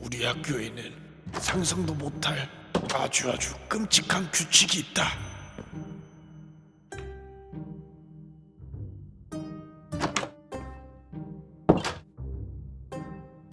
우리 학교에는 상상도 못할 아주 아주 끔찍한 규칙이 있다.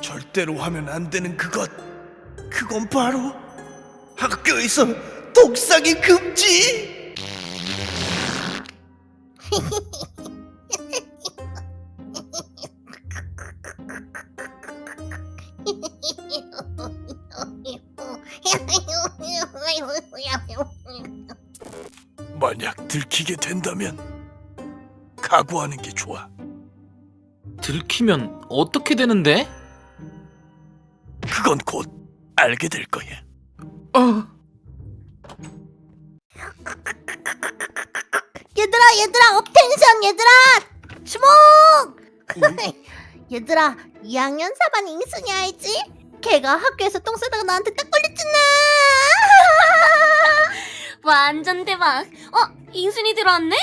절대로 하면 안 되는 그것. 그건 바로 학교에서 독상이 금지. 들키게 된다면 각오하는 게 좋아. 들키면 어떻게 되는데? 그건 곧 알게 될 거야. 어, 얘들아 얘들아 업텐션 얘들아 주목 얘들아 2학년 4반 잉순이 알지? 걔가 학교에서 똥 싸다가 나한테 딱 걸렸잖아 완전 대박. 어, 인순이 들어왔네?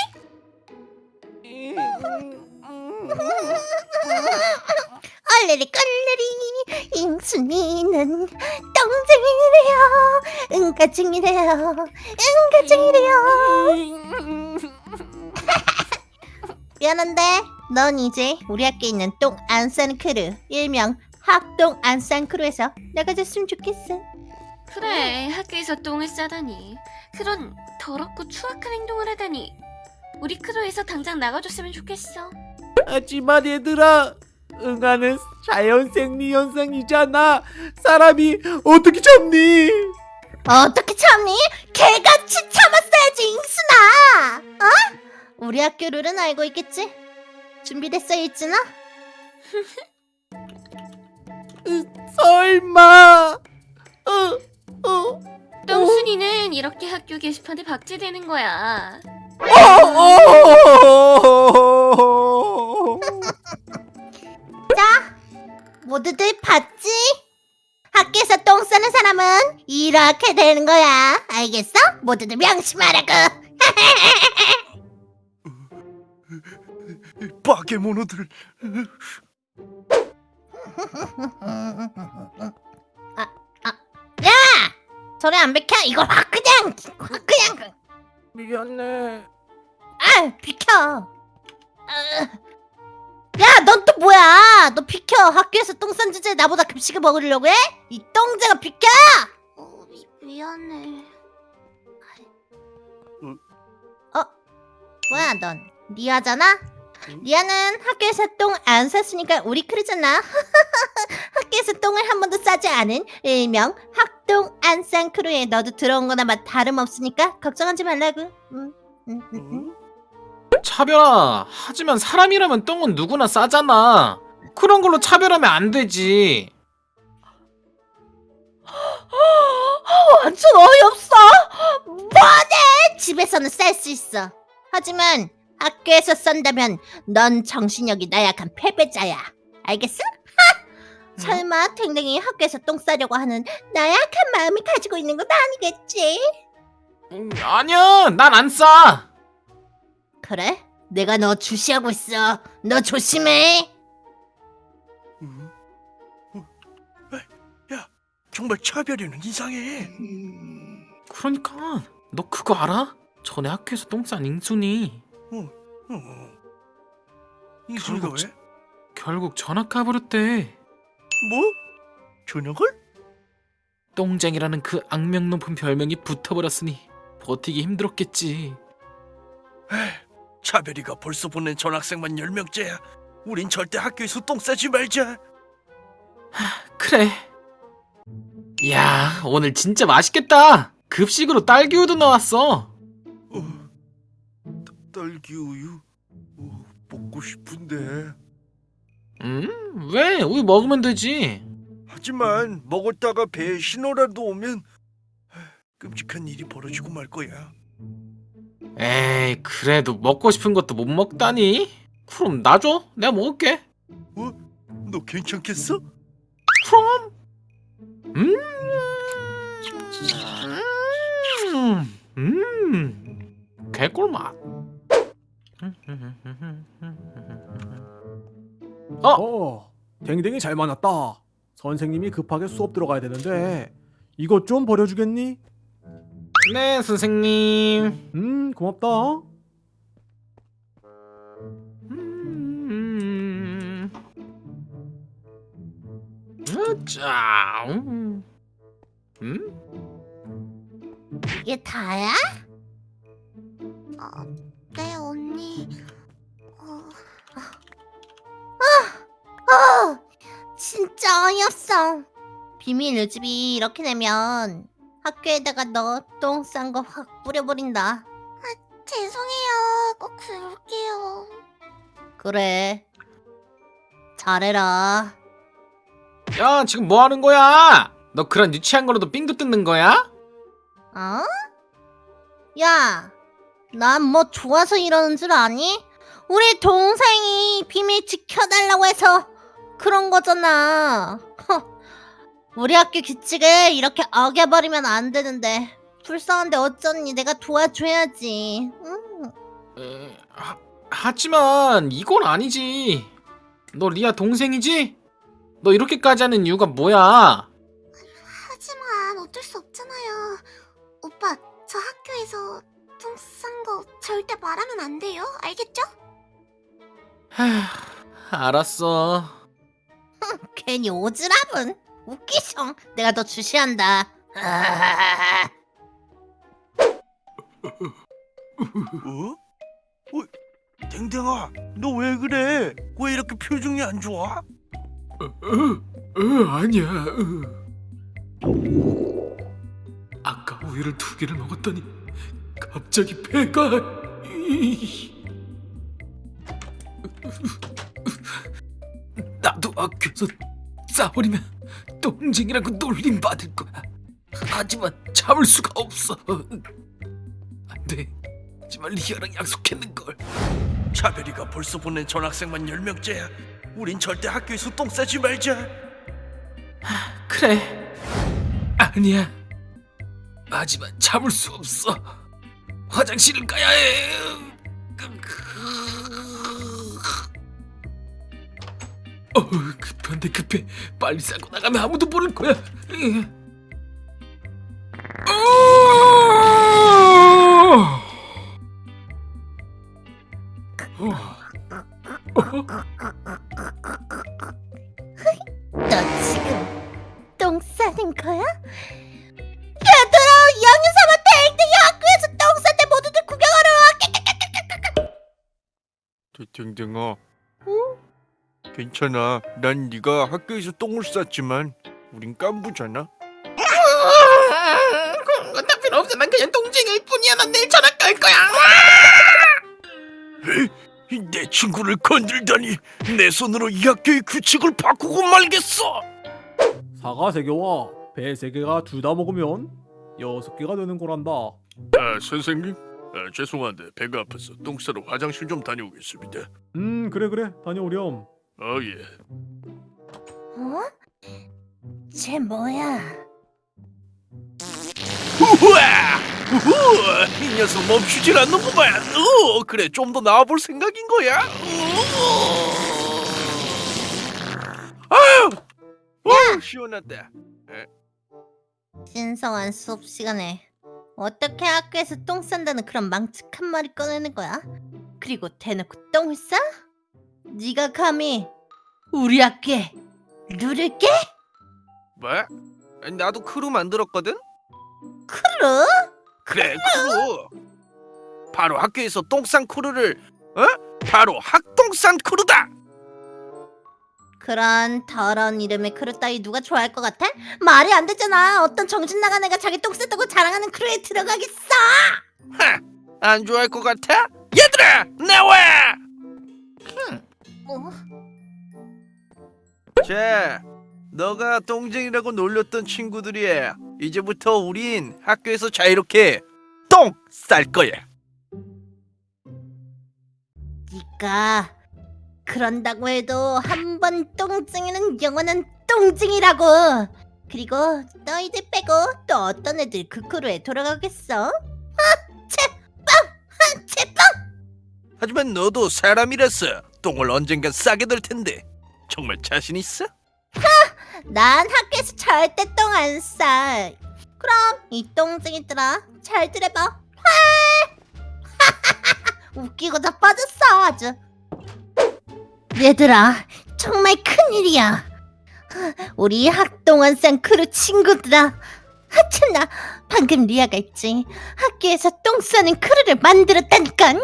얼레리 껄레리 인순이는 똥쟁이래요. 응가쟁이래요. 응가쟁이래요. 미안한데 넌 이제 우리 학교에 있는 똥 안 싸는 크루 일명 학똥안싼 크루에서 나가줬으면 좋겠어 그래, 학교에서 똥을 싸다니. 그런 더럽고 추악한 행동을 하다니. 우리 크루에서 당장 나가줬으면 좋겠어. 하지만 얘들아 응아는 자연생리 현상이잖아 사람이 어떻게 참니 어떻게 참니? 개같이 참았어야지 잉순아 어? 우리 학교 룰은 알고 있겠지? 준비됐어 일진아? 설마 어, 어, 똥순이는 이렇게 학교 게시판에 박제되는 거야. 어, 모두들 봤지? 학교에서 똥 싸는 사람은 이렇게 되는 거야 알겠어? 모두들 명심하라고 빠개모노들 야! 소리 안 비켜? 이걸 확 그냥 확 그냥 미안해 아 비켜 아. 야넌 또 뭐야 너 비켜 학교에서 똥 싼 주제에 나보다 급식을 먹으려고 해? 이 똥쟁아 비켜 어, 미, 미안해. 뭐야 넌 리아잖아? 리아는 학교에서 똥안 쌌으니까 우리 크루잖아 학교에서 똥을 한 번도 싸지 않은 일명 학똥 안싼 크루에 너도 들어온 거나 맛 다름없으니까 걱정하지 말라고 응, 응, 응, 응. 차별아. 하지만 사람이라면 똥은 누구나 싸잖아. 그런 걸로 차별하면 안 되지. 완전 어이없어 뭐네 집에서는 쌀 수 있어 하지만 학교에서 싼다면 넌 정신력이 나약한 패배자야 알겠어? 하! 설마 탱탱이 학교에서 똥 싸려고 하는 나약한 마음을 가지고 있는 건 아니겠지? 음, 아니야, 난 안 싸. 그래? 내가 너 주시하고 있어 너 조심해 음? 어? 에? 야, 정말 차별이는 이상해. 그러니까 너 그거 알아? 전에 학교에서 똥싼 잉순이 어. 이순이가 결국 왜? 결국 전학 가버렸대. 뭐? 저녁을? 똥쟁이라는 그 악명 높은 별명이 붙어버렸으니 버티기 힘들었겠지. 차별이가 벌써 보낸 전학생만 10명째야. 우린 절대 학교에서 똥 싸지 말자. 그래. 야, 오늘 진짜 맛있겠다. 급식으로 딸기 우유 나왔어. 어, 따- 딸기 우유? 어, 먹고 싶은데. 음? 왜? 우유 먹으면 되지. 하지만 먹었다가 배에 신호라도 오면 끔찍한 일이 벌어지고 말 거야. 에이, 그래도 먹고 싶은 것도 못 먹다니. 그럼 놔줘. 내가 먹을게. 너 괜찮겠어? 그럼. 음. 음. 음. 개꿀맛. 어? 어 댕댕이 잘 만났다 선생님이 급하게 수업 들어가야 되는데 이것 좀 버려주겠니? 네 선생님 음 고맙다. 음. 자, 음. 음? 이게 다야? 어, 네 언니. 진짜 어이없어. 비밀 요집이 이렇게 되면 학교에다가 너 똥 싼 거 확 뿌려버린다. 아, 죄송해요. 꼭 그럴게요. 그래. 잘해라. 야 지금 뭐 하는 거야? 너 그런 유치한 거로도 삥도 뜯는 거야? 어? 야, 난 뭐 좋아서 이러는 줄 아니? 우리 동생이 비밀 지켜달라고 해서 그런 거잖아. 허, 우리 학교 규칙을 이렇게 어겨버리면 안 되는데 불쌍한데 어쩌니 내가 도와줘야지. 응. 에, 하, 하지만 이건 아니지. 너 리아 동생이지? 너 이렇게까지 하는 이유가 뭐야? 하지만 어쩔 수 없잖아요. 오빠, 저 학교에서 똥싼거 절대 말하면 안 돼요. 알겠죠? 하, 알았어. 괜히 오지랖은 웃기셔. 내가 더 주시한다. 어? 어? 댕댕아, 너 왜 그래? 왜 이렇게 표정이 안 좋아? 어, 아니야. 아까 우유를 두 개를 먹었더니 갑자기 배가 나도 학교에서 싸버리면 똥쟁이라고 놀림 받을 거야. 하지만 참을 수가 없어. 안 돼. 하지만 리아랑 약속했는 걸. 차별이가 벌써 보낸 전학생만 10명째야. 우린 절대 학교에서 똥 싸지 말자. 그래. 아니야. 하지만 참을 수 없어. 화장실을 가야 해. 어, 급한데 급해. 빨리 싸고 나가면 아무도 모를 거야. 괜찮아. 난 네가 학교에서 똥을 쌌지만 우린 깐부잖아. 그런 건다 필요 없어. 난 그냥 동쟁일 뿐이야. 난 내일 전학 갈 거야. 내 친구를 건들다니 내 손으로 이 학교의 규칙을 바꾸고 말겠어. 사과 세 개와 배 세 개가 둘 다 먹으면 여섯 개가 되는 거란다. 아 선생님, 아, 죄송한데 배가 아파서 똥 싸러 화장실 좀 다녀오겠습니다. 음 그래 그래 다녀오렴. 어 예. 어? 쟤 뭐야? 우와! 우와! 이 녀석 멈추질 않는구만. 어, 그래 좀 더 나와볼 생각인 거야. 어. 아유, 어, 시원하다. 신성한 수업 시간에 어떻게 학교에서 똥 싼다는 그런 망측한 말을 꺼내는 거야? 그리고 대놓고 똥을 싸? 네가 감히 우리 학교에 누를 게? 뭐? 나도 크루 만들었거든. 크루? 그래 크루. 바로 학교에서 똥싼 크루를 어? 바로 학똥싼 크루다. 그런 더러운 이름의 크루 따위 누가 좋아할 것 같아? 말이 안 되잖아. 어떤 정신 나간 애가 자기 똥 쌌다고 자랑하는 크루에 들어가겠어? 하, 안 좋아할 것 같아? 얘들아 나와! 어? 자, 너가 똥쟁이라고 놀렸던 친구들이야. 이제부터 우린 학교에서 자유롭게 똥 쌀 거야. 네가 그런다고 해도 한 번 똥증이는 영원한 똥증이라고. 그리고 너희들 빼고 또 어떤 애들 그 크루에 돌아가겠어? 아, 제빵! 아, 제빵! 하지만 너도 사람이라서 똥을 언젠간 싸게 될 텐데 정말 자신 있어? 난 학교에서 절대 똥 안 싸. 그럼 이 똥쟁이들아 잘 들어봐. 화! 웃기고 다 빠졌어 아주. 얘들아 정말 큰일이야. 우리 학똥안싼 크루 친구들아. 하 참나 방금 리아가 있지. 학교에서 똥 싸는 크루를 만들었다니까.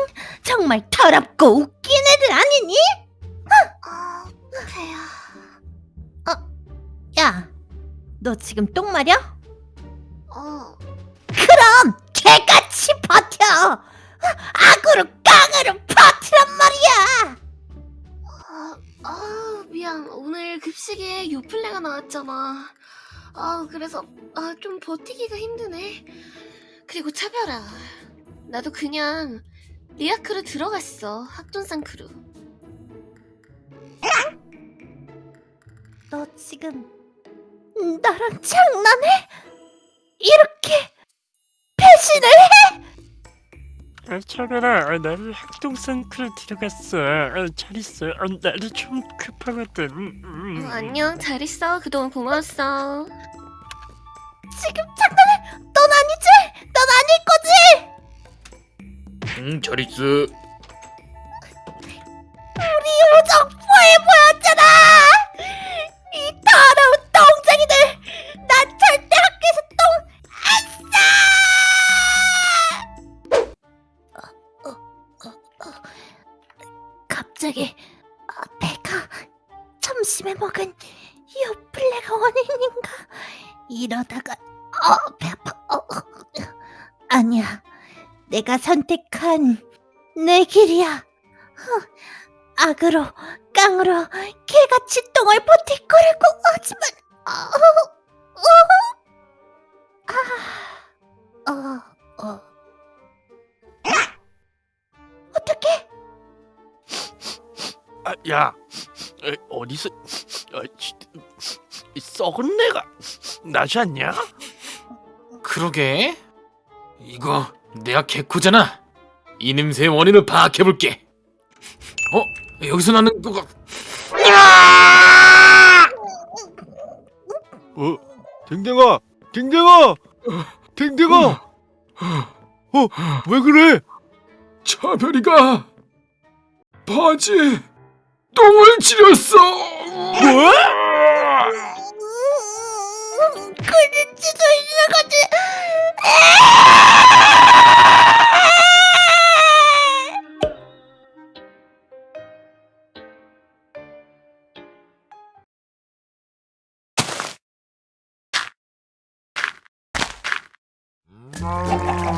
정말 더럽고 웃긴 애들 아니니? 아, 배야. 야, 너 지금 똥 마려? 어, 그럼 개같이 버텨. 악으로 깡으로 버티란 말이야. 아, 아, 미안. 오늘 급식에 요플레가 나왔잖아. 아, 그래서 아, 좀 버티기가 힘드네. 그리고 차별아. 나도 그냥 리아 크루 들어갔어. 학돈산 크루. 너 지금 나랑 장난해? 이렇게 배신을 해? 아, 차별아, 아, 나를 학동산 크루 들어갔어. 아, 잘 있어. 아, 나도 좀 급하거든. 음. 어, 안녕. 잘 있어. 그동안 고마웠어. 지금 장난해? 넌 아니지? 넌 아닐 거지? 응, 잘 있어. 우리 요정 포에 보였잖아. 이 더러운 똥쟁이들. 난 절대 학교에서 똥 안 싸. 어, 어, 어, 어. 갑자기 아, 배가 점심에 먹은 요플레가 원인인가? 이러다가 어, 배 아파. 어, 어. 아니야. 내가 선택한 내 길이야. 어, 악으로 깡으로 개같이 똥을 버틸 거라고 하지만 어, 어, 어, 아, 어, 어. 어떻게? 아, 야, 에, 어디서 아, 썩은 내가 나지 않냐? 그러게. 이거 내가 개코잖아. 이 냄새의 원인을 파악해볼게. 어? 여기서 나는 뭐가... 어, 댕댕아, 댕댕아, 댕댕아, 어, 왜 그래? 차별이가 바지에 똥을 지렸어. 뭐? 그럴 수도 있는 거지. 음.